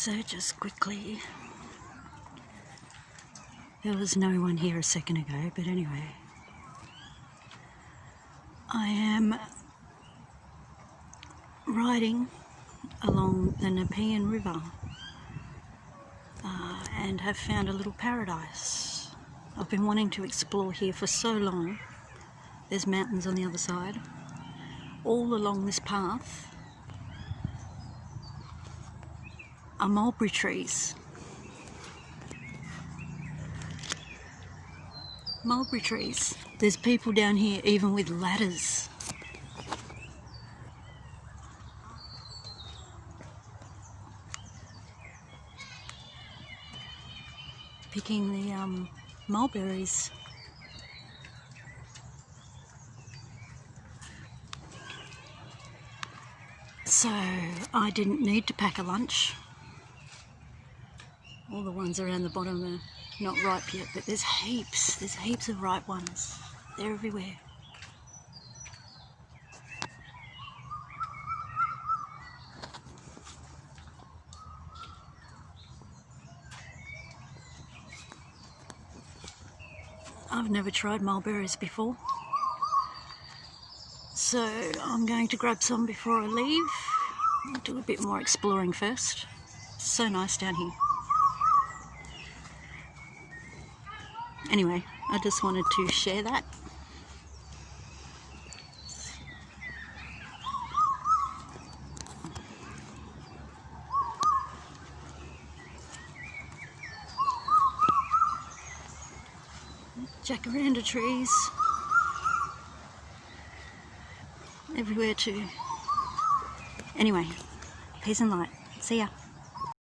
so just quickly, there was no one here a second ago, but anyway, I am riding along the Nepean River uh, and have found a little paradise. I've been wanting to explore here for so long. There's mountains on the other side. All along this path are mulberry trees. Mulberry trees. There's people down here even with ladders. Picking the um, mulberries. So I didn't need to pack a lunch. All the ones around the bottom are not ripe yet, but there's heaps. There's heaps of ripe ones. They're everywhere. I've never tried mulberries before. So I'm going to grab some before I leave. I'll do a bit more exploring first. So nice down here. Anyway, I just wanted to share that. Jacaranda trees everywhere too. Anyway, peace and light. See ya.